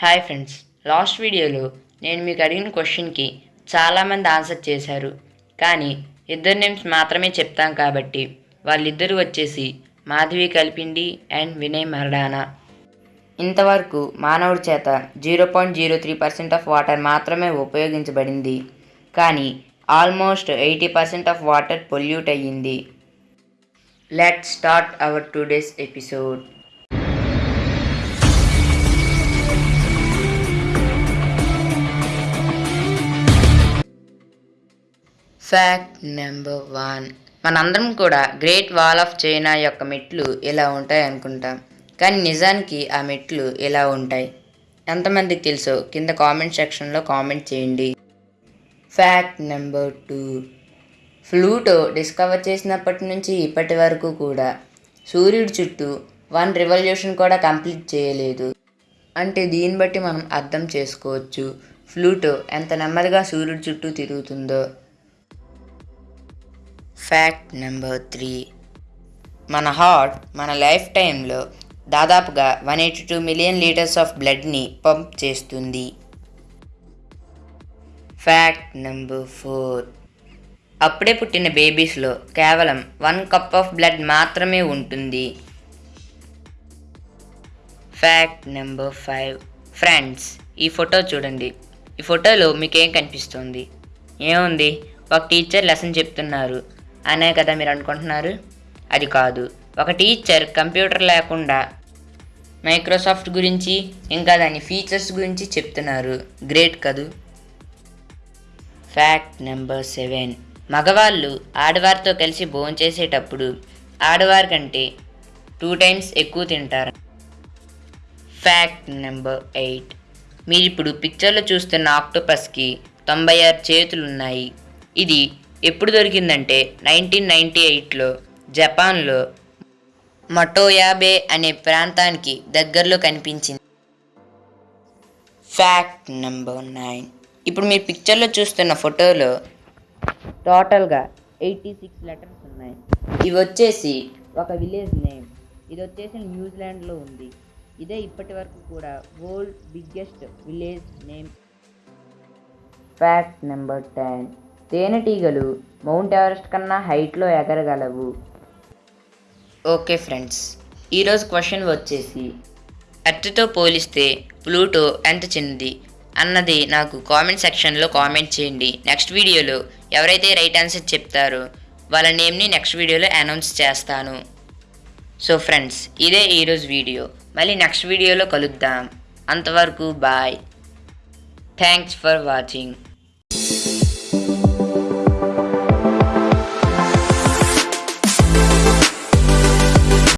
Hi friends last వీడియోలో నేను మీకు అడిగిన క్వశ్చన్కి చాలామంది ఆన్సర్ చేశారు. కానీ ఇద్దరు నేమ్స్ మాత్రమే చెప్తాం కాబట్టి వాళ్ళిద్దరూ వచ్చేసి మాధవి కల్పిండి అండ్ వినయ్ మరడానా. ఇంతవరకు మానవుడి చేత zero point zero three percent of water మాత్రమే ఉపయోగించబడింది. కానీ almost eighty percent of water pollute అయ్యింది. Let start our today's episode. Fact number one మనందరం కూడా గ్రేట్ వాల్ ఆఫ్ చైనా యొక్క మెట్లు ఇలా ఉంటాయి అనుకుంటాం. కానీ నిజానికి ఆ మెట్లు ఇలా ఉంటాయి? ఎంతమందికి తెలుసో? కింద కామెంట్ సెక్షన్లో కామెంట్ చేయండి. Fact number two Pluto discover చేసినప్పటి నుంచి ఇప్పటి వరకు కూడా సూర్యుడి చుట్టూ వన్ రివల్యూషన్ కూడా కంప్లీట్ చేయలేదు. అంటే దీన్ని బట్టి మనం అర్థం చేసుకోవచ్చు. ఫ్లూటో ఎంత నెమ్మదిగా సూర్యుడి చుట్టూ తిరుగుతుందో. ఫ్యాక్ట్ నెంబర్ త్రీ మన హార్ట్ మన లైఫ్ టైంలో దాదాపుగా one eighty two million litres of బ్లడ్ని pump చేస్తుంది. ఫ్యాక్ట్ నెంబర్ ఫోర్ అప్పుడే పుట్టిన బేబీస్లో కేవలం వన్ కప్ ఆఫ్ బ్లడ్ మాత్రమే ఉంటుంది. ఫ్యాక్ట్ నెంబర్ ఫైవ్ ఫ్రెండ్స్ ఈ ఫోటో చూడండి. ఈ ఫోటోలో మీకేం కనిపిస్తుంది? ఏముంది? ఒక టీచర్ లెసన్ చెప్తున్నారు. అనే కదా మీరు అనుకుంటున్నారు? అది కాదు. ఒక టీచర్ కంప్యూటర్ లేకుండా మైక్రోసాఫ్ట్ గురించి ఇంకా దాని ఫీచర్స్ గురించి చెప్తున్నారు. గ్రేట్ కదూ? Fact number seven. మగవాళ్ళు ఆడవారితో కలిసి భోంచేసేటప్పుడు ఆడవారి కంటే టూ టైమ్స్ ఎక్కువ తింటారు. Fact number eight. మీరు ఇప్పుడు పిక్చర్లో చూస్తున్న ఆక్టోపస్కి తొంభై ఆరు చేతులు ఉన్నాయి ఇది ఎప్పుడు దొరికిందంటే నైన్టీన్ నైంటీ ఎయిట్లో జపాన్లో మటోయాబే అనే ప్రాంతానికి దగ్గరలో కనిపించింది. ఫ్యాక్ట్ నెంబర్ నైన్ ఇప్పుడు మీరు పిక్చర్లో చూస్తున్న ఫోటోలో టోటల్గా ఎయిటీ సిక్స్ లెటర్స్ ఉన్నాయి. ఇవి వచ్చేసి ఒక విలేజ్ నేమ్. ఇది వచ్చేసి న్యూజిలాండ్లో ఉంది. ఇదే ఇప్పటి వరకు కూడా world biggest village name. Fact number ten తేనెటీగలు మౌంట్ ఎవరెస్ట్ కన్నా హైట్లో ఎగరగలవు. ఓకే ఫ్రెండ్స్ ఈరోజు క్వశ్చన్ వచ్చేసి ఎర్త్తో పోలిస్తే ప్లూటో ఎంత చిన్నది? అన్నది నాకు కామెంట్ సెక్షన్లో కామెంట్ చేయండి. నెక్స్ట్ వీడియోలో ఎవరైతే రైట్ ఆన్సర్ చెప్తారో వాళ్ళ నేమ్ని నెక్స్ట్ వీడియోలో అనౌన్స్ చేస్తాను. సో ఫ్రెండ్స్ ఇదే ఈరోజు వీడియో. మళ్ళీ నెక్స్ట్ వీడియోలో కలుద్దాం. అంతవరకు బాయ్. Thanks for watching.